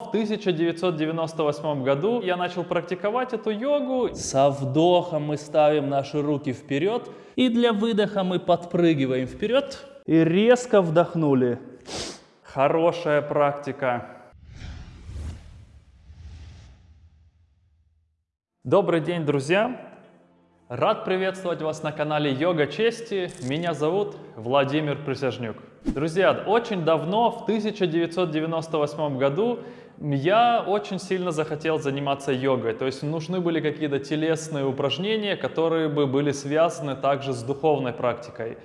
В 1998 году я начал практиковать эту йогу. Со вдохом мы ставим наши руки вперед, и для выдоха мы подпрыгиваем вперед и резко вдохнули. Хорошая практика. Добрый день, друзья! Рад приветствовать вас на канале Йога Чести. Меня зовут Владимир Присяжнюк. Друзья, очень давно, в 1998 году, я очень сильно захотел заниматься йогой. То есть нужны были какие-то телесные упражнения, которые бы были связаны также с духовной практикой.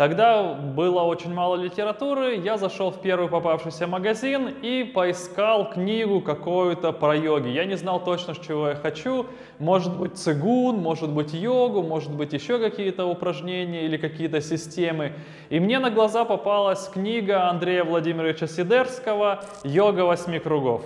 Тогда было очень мало литературы, я зашел в первый попавшийся магазин и поискал книгу какую-то про йоги. Я не знал точно, чего я хочу. Может быть цигун, может быть йогу, может быть еще какие-то упражнения или какие-то системы. И мне на глаза попалась книга Андрея Владимировича Сидерского «Йога восьми кругов».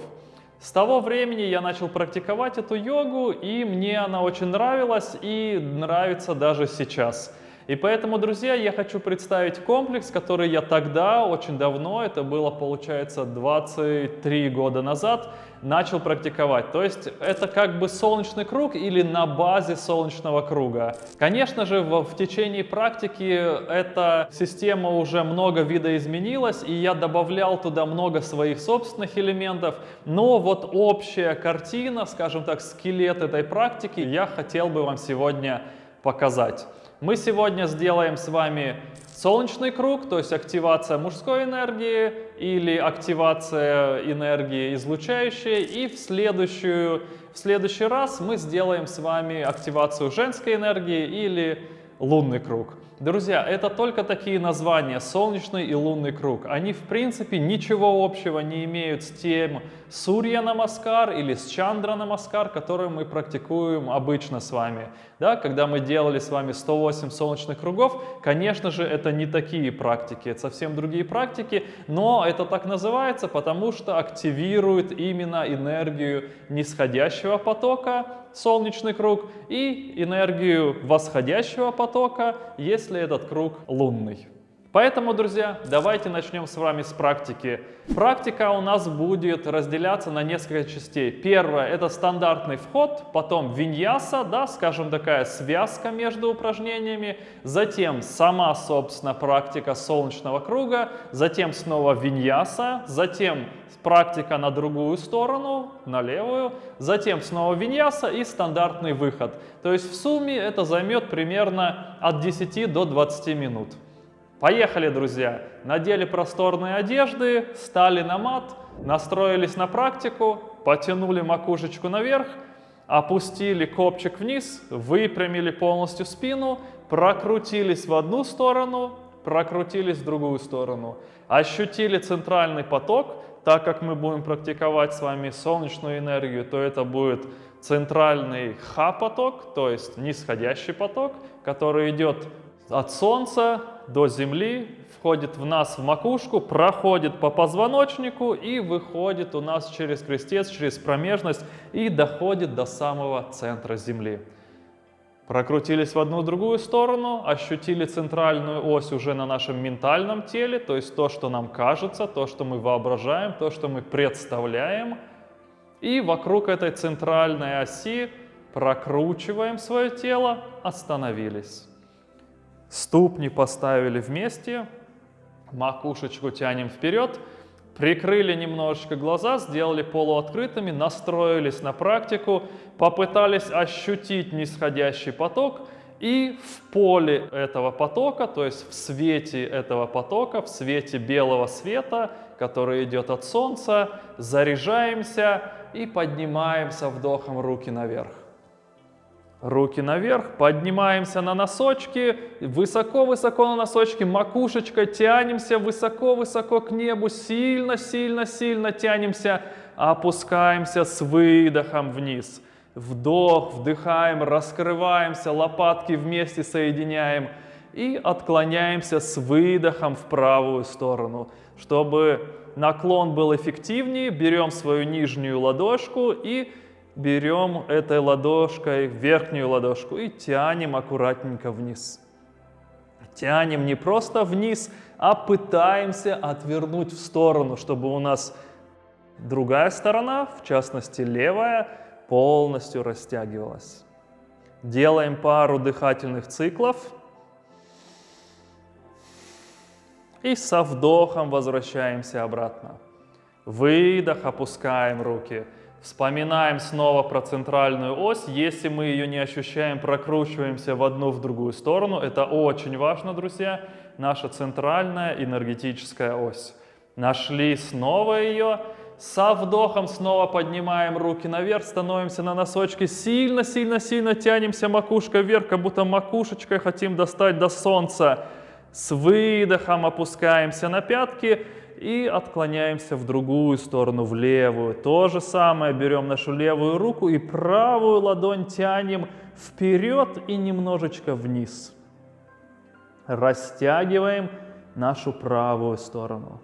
С того времени я начал практиковать эту йогу, и мне она очень нравилась и нравится даже сейчас. И поэтому, друзья, я хочу представить комплекс, который я тогда, очень давно, это было, получается, 23 года назад, начал практиковать. То есть это как бы солнечный круг или на базе солнечного круга. Конечно же, в, в течение практики эта система уже много видоизменилась, и я добавлял туда много своих собственных элементов, но вот общая картина, скажем так, скелет этой практики я хотел бы вам сегодня показать. Мы сегодня сделаем с вами солнечный круг, то есть активация мужской энергии или активация энергии излучающей. И в, следующую, в следующий раз мы сделаем с вами активацию женской энергии или лунный круг. Друзья, это только такие названия, солнечный и лунный круг. Они в принципе ничего общего не имеют с тем Сурья Намаскар или с Чандра Намаскар, которые мы практикуем обычно с вами. Да, когда мы делали с вами 108 солнечных кругов, конечно же, это не такие практики, это совсем другие практики, но это так называется, потому что активирует именно энергию нисходящего потока, солнечный круг, и энергию восходящего потока, если этот круг лунный. Поэтому, друзья, давайте начнем с вами с практики. Практика у нас будет разделяться на несколько частей. Первое – это стандартный вход, потом виньяса, да, скажем, такая связка между упражнениями, затем сама, собственно, практика солнечного круга, затем снова виньяса, затем практика на другую сторону, на левую, затем снова виньяса и стандартный выход. То есть в сумме это займет примерно от 10 до 20 минут. Поехали, друзья! Надели просторные одежды, стали на мат, настроились на практику, потянули макушечку наверх, опустили копчик вниз, выпрямили полностью спину, прокрутились в одну сторону, прокрутились в другую сторону. Ощутили центральный поток, так как мы будем практиковать с вами солнечную энергию, то это будет центральный ха-поток, то есть нисходящий поток, который идет от Солнца до Земли, входит в нас в макушку, проходит по позвоночнику и выходит у нас через крестец, через промежность и доходит до самого центра Земли. Прокрутились в одну другую сторону, ощутили центральную ось уже на нашем ментальном теле, то есть то, что нам кажется, то, что мы воображаем, то, что мы представляем. И вокруг этой центральной оси прокручиваем свое тело, остановились. Ступни поставили вместе, макушечку тянем вперед, прикрыли немножечко глаза, сделали полуоткрытыми, настроились на практику, попытались ощутить нисходящий поток и в поле этого потока, то есть в свете этого потока, в свете белого света, который идет от солнца, заряжаемся и поднимаемся вдохом руки наверх. Руки наверх, поднимаемся на носочки, высоко-высоко на носочки, макушечкой тянемся высоко-высоко к небу, сильно-сильно-сильно тянемся, опускаемся с выдохом вниз. Вдох, вдыхаем, раскрываемся, лопатки вместе соединяем и отклоняемся с выдохом в правую сторону. Чтобы наклон был эффективнее, берем свою нижнюю ладошку и берем этой ладошкой верхнюю ладошку и тянем аккуратненько вниз. Тянем не просто вниз, а пытаемся отвернуть в сторону, чтобы у нас Другая сторона, в частности левая, полностью растягивалась. Делаем пару дыхательных циклов. И со вдохом возвращаемся обратно. Выдох, опускаем руки. Вспоминаем снова про центральную ось. Если мы ее не ощущаем, прокручиваемся в одну, в другую сторону. Это очень важно, друзья. Наша центральная энергетическая ось. Нашли снова ее. Со вдохом снова поднимаем руки наверх, становимся на носочки, сильно-сильно-сильно тянемся макушкой вверх, как будто макушечкой хотим достать до солнца. С выдохом опускаемся на пятки и отклоняемся в другую сторону, в левую. То же самое, берем нашу левую руку и правую ладонь тянем вперед и немножечко вниз. Растягиваем нашу правую сторону.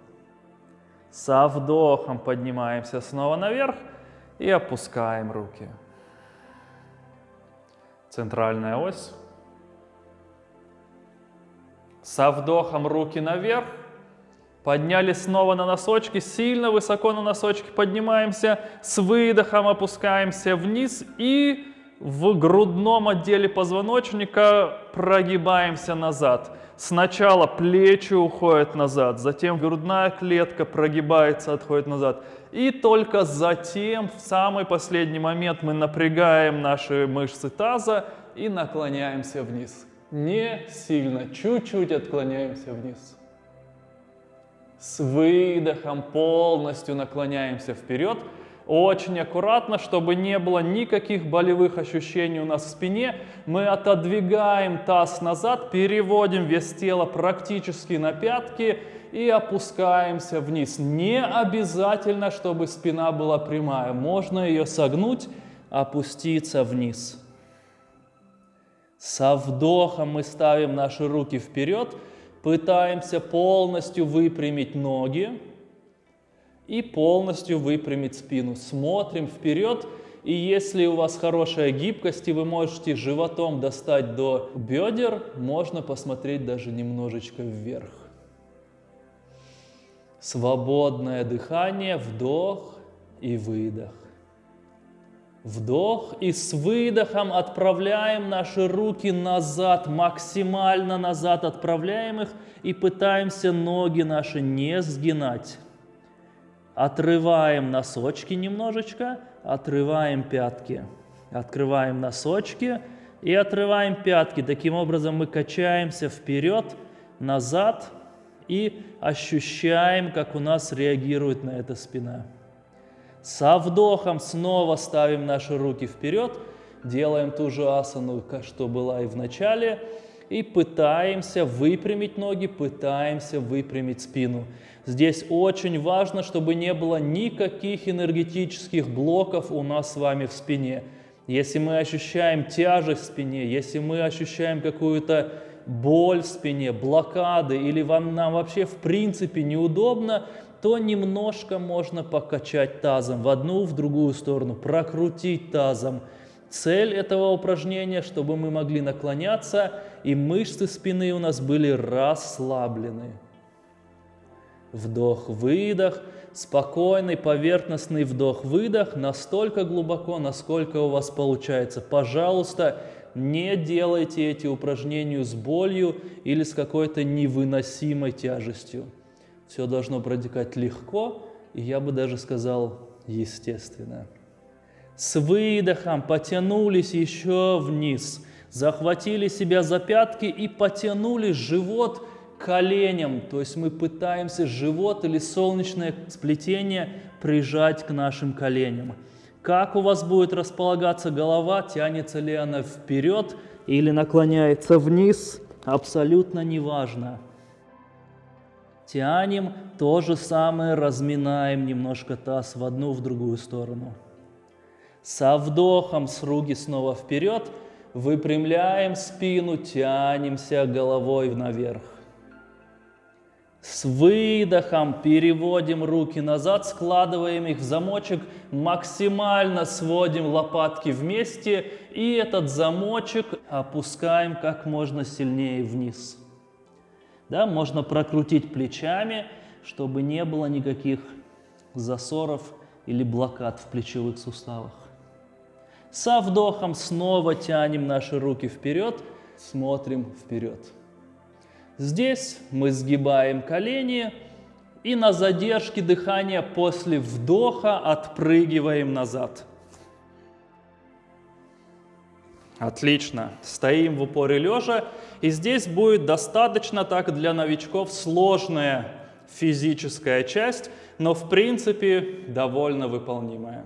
Со вдохом поднимаемся снова наверх и опускаем руки. Центральная ось. Со вдохом руки наверх. Поднялись снова на носочки, сильно высоко на носочки поднимаемся. С выдохом опускаемся вниз и в грудном отделе позвоночника прогибаемся назад. Сначала плечи уходят назад, затем грудная клетка прогибается, отходит назад. И только затем, в самый последний момент, мы напрягаем наши мышцы таза и наклоняемся вниз. Не сильно, чуть-чуть отклоняемся вниз. С выдохом полностью наклоняемся вперед – очень аккуратно, чтобы не было никаких болевых ощущений у нас в спине. Мы отодвигаем таз назад, переводим вес тела практически на пятки и опускаемся вниз. Не обязательно, чтобы спина была прямая. Можно ее согнуть, опуститься вниз. Со вдохом мы ставим наши руки вперед, пытаемся полностью выпрямить ноги и полностью выпрямить спину. Смотрим вперед, и если у вас хорошая гибкость, и вы можете животом достать до бедер, можно посмотреть даже немножечко вверх. Свободное дыхание, вдох и выдох. Вдох и с выдохом отправляем наши руки назад, максимально назад отправляем их и пытаемся ноги наши не сгинать. Отрываем носочки немножечко, отрываем пятки. Открываем носочки и отрываем пятки. Таким образом мы качаемся вперед, назад и ощущаем, как у нас реагирует на это спина. Со вдохом снова ставим наши руки вперед, делаем ту же асану, что была и в начале, и пытаемся выпрямить ноги, пытаемся выпрямить спину. Здесь очень важно, чтобы не было никаких энергетических блоков у нас с вами в спине. Если мы ощущаем тяжесть в спине, если мы ощущаем какую-то боль в спине, блокады, или вам, нам вообще в принципе неудобно, то немножко можно покачать тазом в одну, в другую сторону, прокрутить тазом. Цель этого упражнения, чтобы мы могли наклоняться, и мышцы спины у нас были расслаблены. Вдох-выдох, спокойный поверхностный вдох-выдох, настолько глубоко, насколько у вас получается. Пожалуйста, не делайте эти упражнения с болью или с какой-то невыносимой тяжестью. Все должно протекать легко, и я бы даже сказал естественно. С выдохом потянулись еще вниз, захватили себя за пятки и потянули живот коленям, то есть мы пытаемся живот или солнечное сплетение прижать к нашим коленям. Как у вас будет располагаться голова, тянется ли она вперед или наклоняется вниз, абсолютно неважно. Тянем, то же самое разминаем немножко таз в одну, в другую сторону. Со вдохом с руки снова вперед, выпрямляем спину, тянемся головой наверх. С выдохом переводим руки назад, складываем их в замочек, максимально сводим лопатки вместе и этот замочек опускаем как можно сильнее вниз. Да, можно прокрутить плечами, чтобы не было никаких засоров или блокад в плечевых суставах. Со вдохом снова тянем наши руки вперед, смотрим вперед. Здесь мы сгибаем колени и на задержке дыхания после вдоха отпрыгиваем назад. Отлично. Стоим в упоре лежа. И здесь будет достаточно так для новичков сложная физическая часть, но в принципе довольно выполнимая.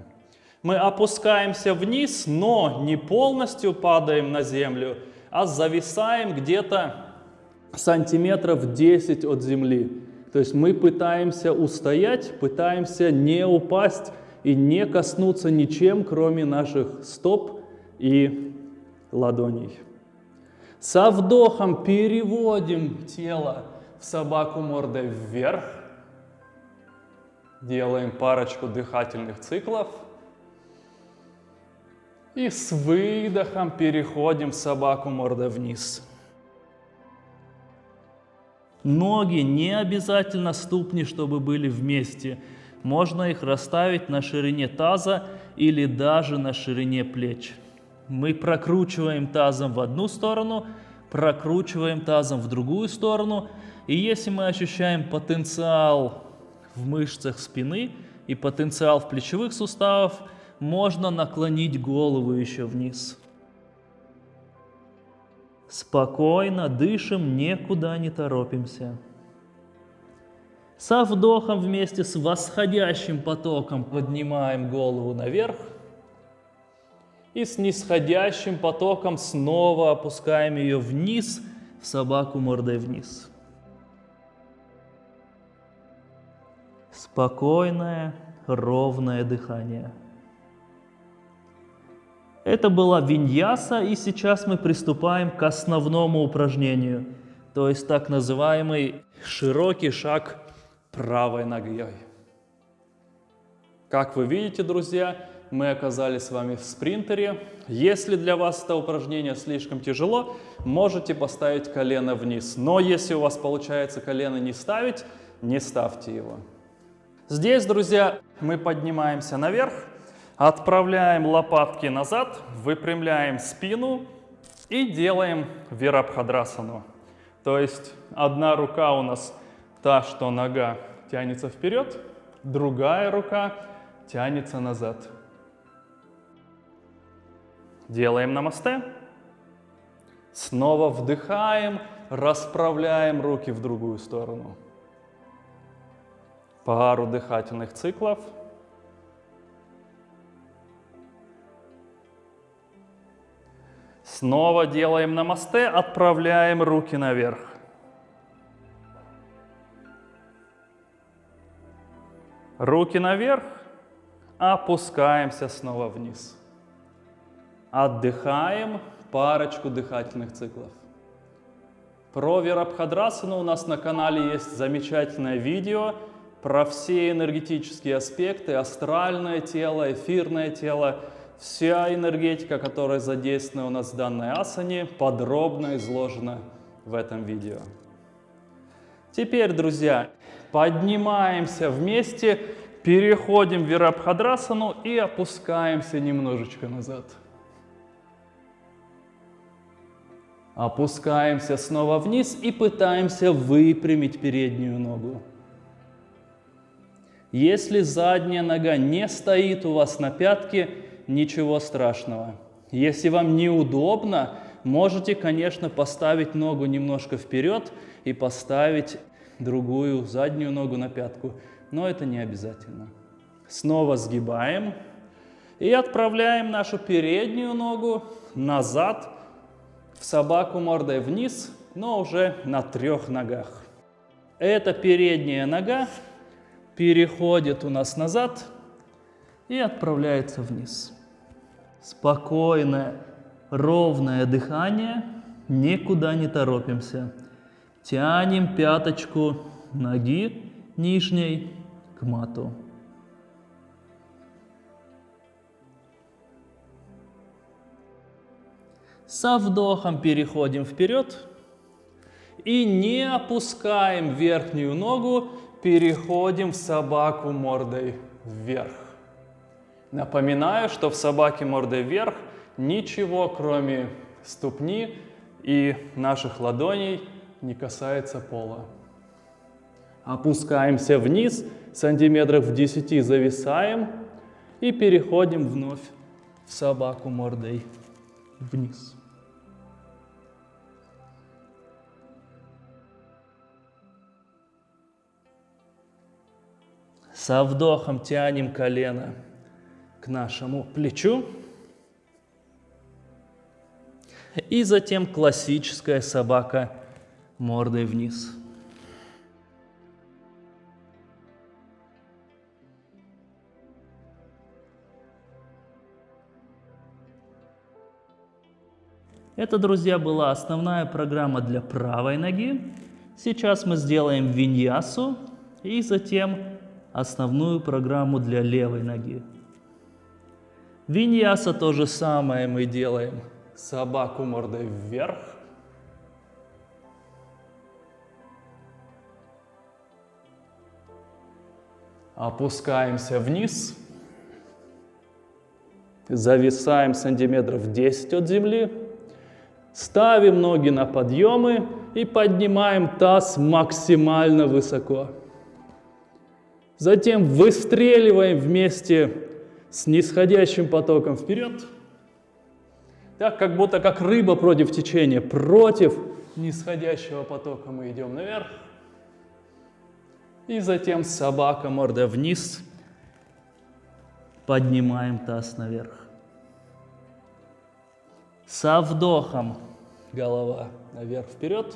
Мы опускаемся вниз, но не полностью падаем на землю, а зависаем где-то сантиметров 10 от земли. То есть мы пытаемся устоять, пытаемся не упасть и не коснуться ничем, кроме наших стоп и ладоней. Со вдохом переводим тело в собаку мордой вверх. Делаем парочку дыхательных циклов. И с выдохом переходим в собаку мордой вниз. Ноги не обязательно ступни, чтобы были вместе. Можно их расставить на ширине таза или даже на ширине плеч. Мы прокручиваем тазом в одну сторону, прокручиваем тазом в другую сторону. И если мы ощущаем потенциал в мышцах спины и потенциал в плечевых суставах, можно наклонить голову еще вниз. Спокойно дышим, никуда не торопимся. Со вдохом вместе с восходящим потоком поднимаем голову наверх. И с нисходящим потоком снова опускаем ее вниз, в собаку мордой вниз. Спокойное, ровное дыхание. Это была виньяса, и сейчас мы приступаем к основному упражнению, то есть так называемый широкий шаг правой ногой. Как вы видите, друзья, мы оказались с вами в спринтере. Если для вас это упражнение слишком тяжело, можете поставить колено вниз. Но если у вас получается колено не ставить, не ставьте его. Здесь, друзья, мы поднимаемся наверх. Отправляем лопатки назад, выпрямляем спину и делаем вирабхадрасану. То есть одна рука у нас та, что нога тянется вперед, другая рука тянется назад. Делаем намасте. Снова вдыхаем, расправляем руки в другую сторону. Пару дыхательных циклов. Снова делаем намасте, отправляем руки наверх. Руки наверх, опускаемся снова вниз. Отдыхаем парочку дыхательных циклов. Про Вирабхадрасану у нас на канале есть замечательное видео про все энергетические аспекты, астральное тело, эфирное тело – Вся энергетика, которая задействована у нас в данной асане, подробно изложена в этом видео. Теперь, друзья, поднимаемся вместе, переходим в Вирабхадрасану и опускаемся немножечко назад. Опускаемся снова вниз и пытаемся выпрямить переднюю ногу. Если задняя нога не стоит у вас на пятке, ничего страшного. Если вам неудобно, можете, конечно, поставить ногу немножко вперед и поставить другую заднюю ногу на пятку, но это не обязательно. Снова сгибаем и отправляем нашу переднюю ногу назад в собаку мордой вниз, но уже на трех ногах. Эта передняя нога переходит у нас назад и отправляется вниз спокойное, ровное дыхание, никуда не торопимся. Тянем пяточку ноги нижней к мату. Со вдохом переходим вперед и не опускаем верхнюю ногу, переходим в собаку мордой вверх. Напоминаю, что в собаке мордой вверх ничего, кроме ступни и наших ладоней, не касается пола. Опускаемся вниз, сантиметров в 10 зависаем и переходим вновь в собаку мордой вниз. Со вдохом тянем колено к нашему плечу. И затем классическая собака мордой вниз. Это, друзья, была основная программа для правой ноги. Сейчас мы сделаем виньясу и затем основную программу для левой ноги. Виньяса то же самое мы делаем. Собаку мордой вверх. Опускаемся вниз. Зависаем сантиметров 10 от земли. Ставим ноги на подъемы и поднимаем таз максимально высоко. Затем выстреливаем вместе с нисходящим потоком вперед. Так, как будто как рыба против течения, против нисходящего потока мы идем наверх. И затем собака морда вниз, поднимаем таз наверх. Со вдохом голова наверх вперед.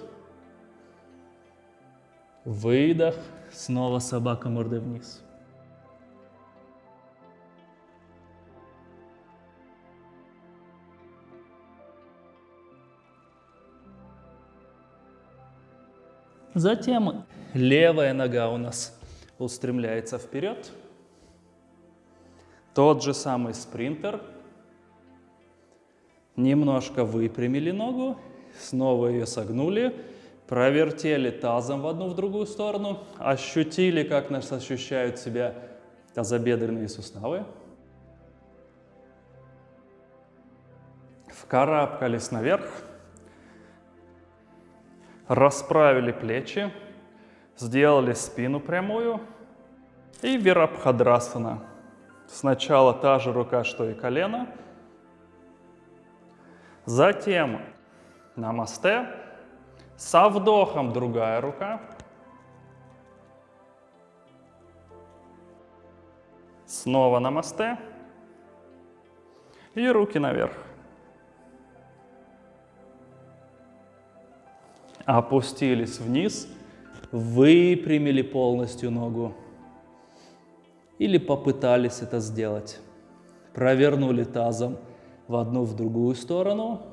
Выдох, снова собака мордой вниз. Затем левая нога у нас устремляется вперед. Тот же самый спринтер. Немножко выпрямили ногу, снова ее согнули, провертели тазом в одну в другую сторону, ощутили, как нас ощущают себя тазобедренные суставы. Вкарабкались наверх, расправили плечи, сделали спину прямую. И вирабхадрасана. Сначала та же рука, что и колено, затем намасте, со вдохом другая рука, снова намасте и руки наверх. опустились вниз, выпрямили полностью ногу. Или попытались это сделать. Провернули тазом в одну, в другую сторону.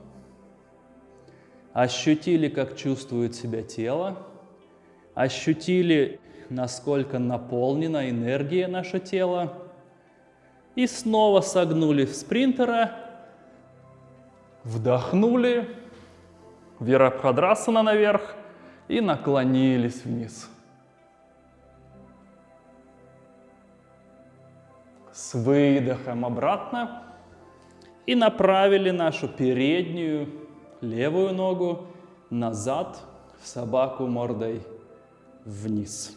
Ощутили, как чувствует себя тело. Ощутили, насколько наполнена энергия наше тело. И снова согнули в спринтера. Вдохнули Вирабхадрасана наверх и наклонились вниз. С выдохом обратно и направили нашу переднюю левую ногу назад в собаку мордой вниз.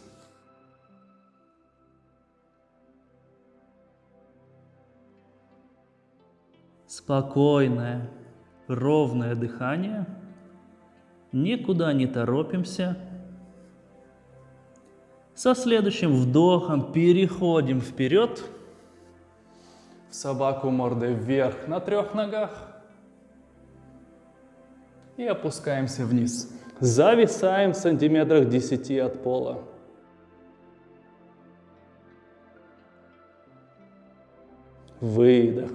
Спокойное, ровное дыхание – никуда не торопимся. Со следующим вдохом переходим вперед, в собаку мордой вверх на трех ногах и опускаемся вниз. Зависаем в сантиметрах 10 от пола. Выдох.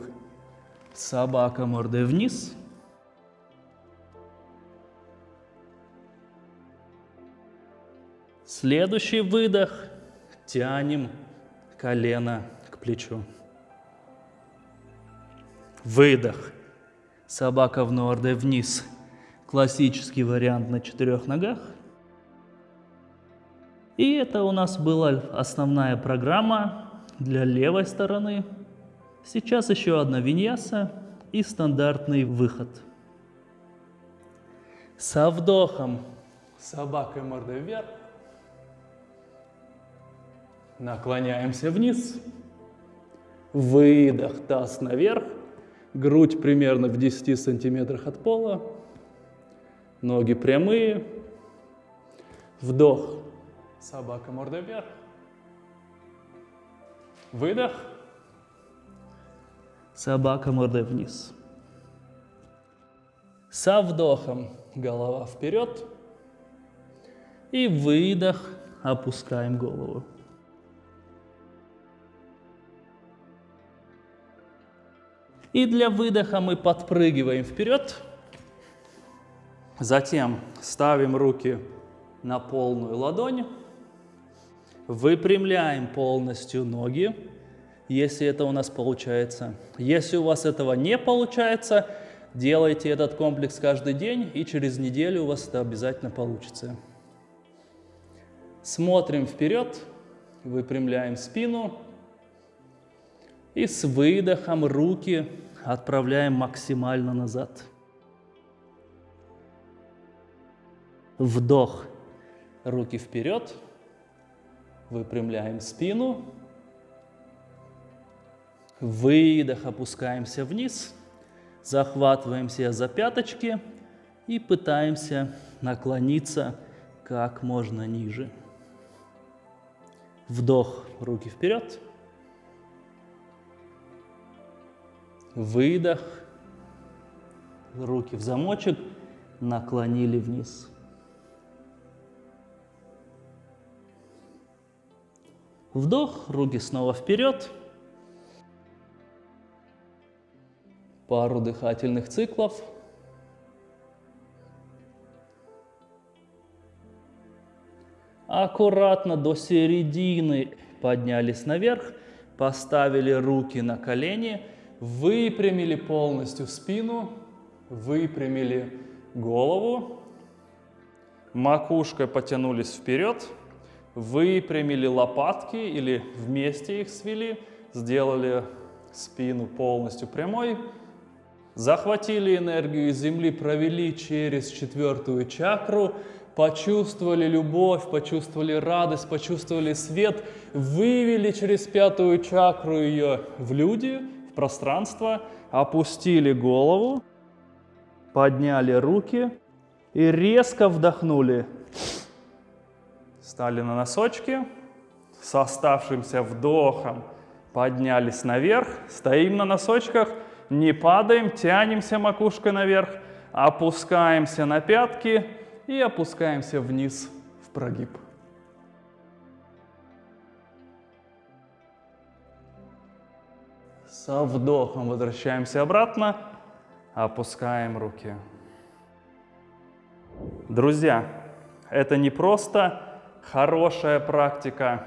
Собака мордой вниз. Следующий выдох. Тянем колено к плечу. Выдох. Собака в норде вниз. Классический вариант на четырех ногах. И это у нас была основная программа для левой стороны. Сейчас еще одна виньяса и стандартный выход. Со вдохом собакой мордой вверх. Наклоняемся вниз. Выдох, таз наверх. Грудь примерно в 10 сантиметрах от пола. Ноги прямые. Вдох. Собака мордой вверх. Выдох. Собака мордой вниз. Со вдохом голова вперед. И выдох, опускаем голову. И для выдоха мы подпрыгиваем вперед. Затем ставим руки на полную ладонь. Выпрямляем полностью ноги, если это у нас получается. Если у вас этого не получается, делайте этот комплекс каждый день, и через неделю у вас это обязательно получится. Смотрим вперед, выпрямляем спину. И с выдохом руки отправляем максимально назад. Вдох, руки вперед, выпрямляем спину. Выдох, опускаемся вниз, захватываемся за пяточки и пытаемся наклониться как можно ниже. Вдох, руки вперед. Выдох. Руки в замочек. Наклонили вниз. Вдох, руки снова вперед. Пару дыхательных циклов. Аккуратно до середины поднялись наверх, поставили руки на колени – выпрямили полностью спину, выпрямили голову, макушкой потянулись вперед, выпрямили лопатки или вместе их свели, сделали спину полностью прямой, захватили энергию из земли, провели через четвертую чакру, почувствовали любовь, почувствовали радость, почувствовали свет, вывели через пятую чакру ее в люди – пространство, опустили голову, подняли руки и резко вдохнули. Стали на носочки, с оставшимся вдохом поднялись наверх, стоим на носочках, не падаем, тянемся макушкой наверх, опускаемся на пятки и опускаемся вниз в прогиб. Со вдохом возвращаемся обратно, опускаем руки. Друзья, это не просто хорошая практика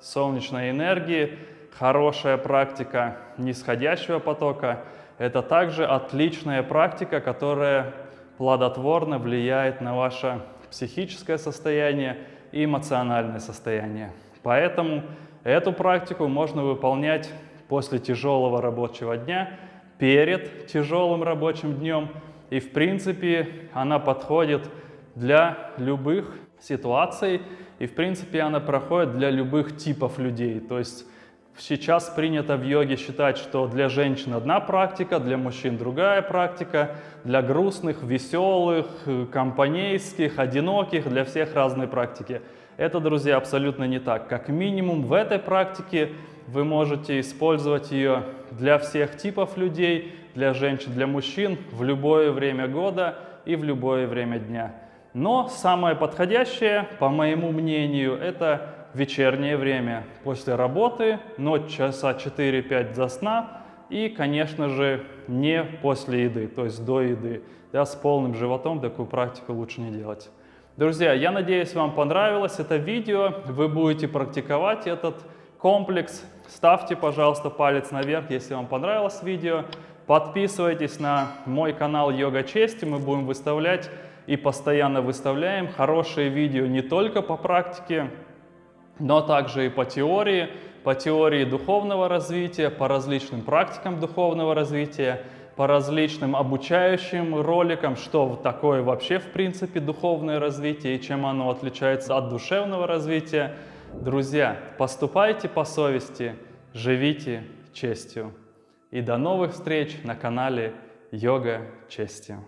солнечной энергии, хорошая практика нисходящего потока. Это также отличная практика, которая плодотворно влияет на ваше психическое состояние и эмоциональное состояние. Поэтому эту практику можно выполнять после тяжелого рабочего дня, перед тяжелым рабочим днем. И в принципе она подходит для любых ситуаций, и в принципе она проходит для любых типов людей. То есть сейчас принято в йоге считать, что для женщин одна практика, для мужчин другая практика, для грустных, веселых, компанейских, одиноких, для всех разные практики. Это, друзья, абсолютно не так. Как минимум в этой практике вы можете использовать ее для всех типов людей, для женщин, для мужчин, в любое время года и в любое время дня. Но самое подходящее, по моему мнению, это вечернее время после работы, ночь часа 4-5 до сна и, конечно же, не после еды, то есть до еды. Да, с полным животом такую практику лучше не делать. Друзья, я надеюсь, вам понравилось это видео, вы будете практиковать этот комплекс. Ставьте, пожалуйста, палец наверх, если вам понравилось видео. Подписывайтесь на мой канал Йога Чести, мы будем выставлять и постоянно выставляем хорошие видео не только по практике, но также и по теории, по теории духовного развития, по различным практикам духовного развития, по различным обучающим роликам, что такое вообще в принципе духовное развитие и чем оно отличается от душевного развития. Друзья, поступайте по совести, живите честью. И до новых встреч на канале Йога Честью.